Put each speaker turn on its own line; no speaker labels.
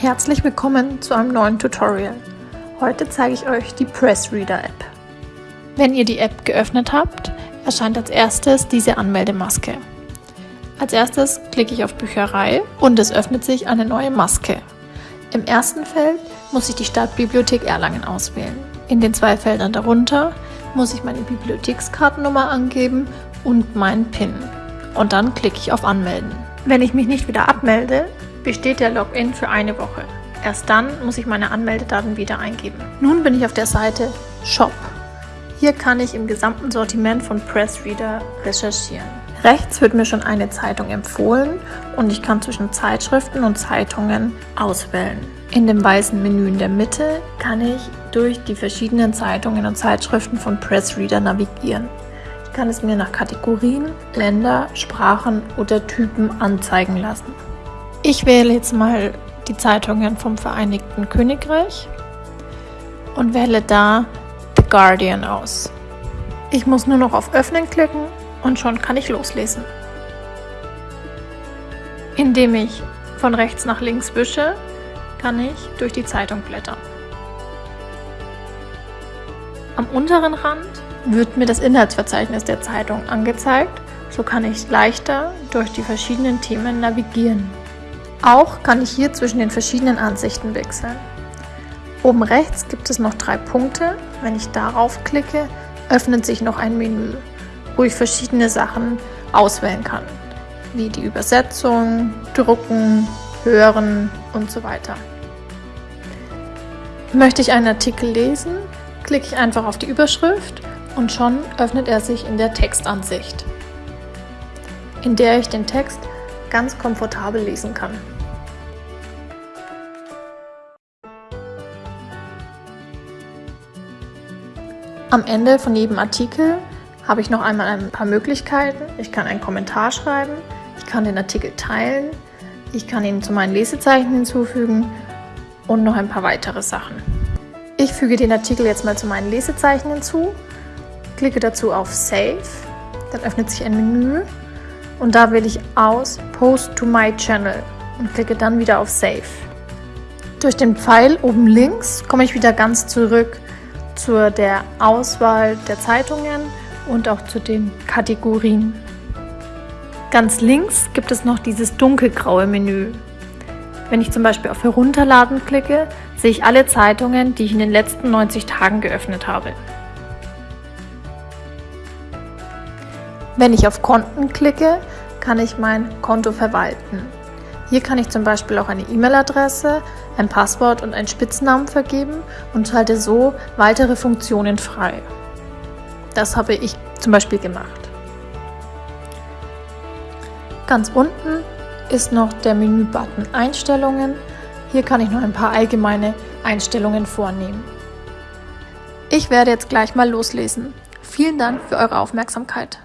Herzlich willkommen zu einem neuen Tutorial. Heute zeige ich euch die Pressreader App. Wenn ihr die App geöffnet habt, erscheint als erstes diese Anmeldemaske. Als erstes klicke ich auf Bücherei und es öffnet sich eine neue Maske. Im ersten Feld muss ich die Stadtbibliothek Erlangen auswählen. In den zwei Feldern darunter muss ich meine Bibliothekskartennummer angeben und meinen PIN. Und dann klicke ich auf Anmelden. Wenn ich mich nicht wieder abmelde, besteht der Login für eine Woche. Erst dann muss ich meine Anmeldedaten wieder eingeben. Nun bin ich auf der Seite Shop. Hier kann ich im gesamten Sortiment von Pressreader recherchieren. Rechts wird mir schon eine Zeitung empfohlen und ich kann zwischen Zeitschriften und Zeitungen auswählen. In dem weißen Menü in der Mitte kann ich durch die verschiedenen Zeitungen und Zeitschriften von Pressreader navigieren. Ich kann es mir nach Kategorien, Länder, Sprachen oder Typen anzeigen lassen. Ich wähle jetzt mal die Zeitungen vom Vereinigten Königreich und wähle da The Guardian aus. Ich muss nur noch auf Öffnen klicken und schon kann ich loslesen. Indem ich von rechts nach links wische, kann ich durch die Zeitung blättern. Am unteren Rand wird mir das Inhaltsverzeichnis der Zeitung angezeigt, so kann ich leichter durch die verschiedenen Themen navigieren. Auch kann ich hier zwischen den verschiedenen Ansichten wechseln. Oben rechts gibt es noch drei Punkte. Wenn ich darauf klicke, öffnet sich noch ein Menü, wo ich verschiedene Sachen auswählen kann, wie die Übersetzung, Drucken, Hören und so weiter. Möchte ich einen Artikel lesen, klicke ich einfach auf die Überschrift und schon öffnet er sich in der Textansicht, in der ich den Text ganz komfortabel lesen kann. Am Ende von jedem Artikel habe ich noch einmal ein paar Möglichkeiten. Ich kann einen Kommentar schreiben, ich kann den Artikel teilen, ich kann ihn zu meinen Lesezeichen hinzufügen und noch ein paar weitere Sachen. Ich füge den Artikel jetzt mal zu meinen Lesezeichen hinzu, klicke dazu auf Save, dann öffnet sich ein Menü und da wähle ich aus Post to my Channel und klicke dann wieder auf Save. Durch den Pfeil oben links komme ich wieder ganz zurück zu der Auswahl der Zeitungen und auch zu den Kategorien. Ganz links gibt es noch dieses dunkelgraue Menü. Wenn ich zum Beispiel auf Herunterladen klicke, sehe ich alle Zeitungen, die ich in den letzten 90 Tagen geöffnet habe. Wenn ich auf Konten klicke, kann ich mein Konto verwalten. Hier kann ich zum Beispiel auch eine E-Mail-Adresse, ein Passwort und einen Spitznamen vergeben und schalte so weitere Funktionen frei. Das habe ich zum Beispiel gemacht. Ganz unten ist noch der Menü-Button Einstellungen. Hier kann ich noch ein paar allgemeine Einstellungen vornehmen. Ich werde jetzt gleich mal loslesen. Vielen Dank für eure Aufmerksamkeit.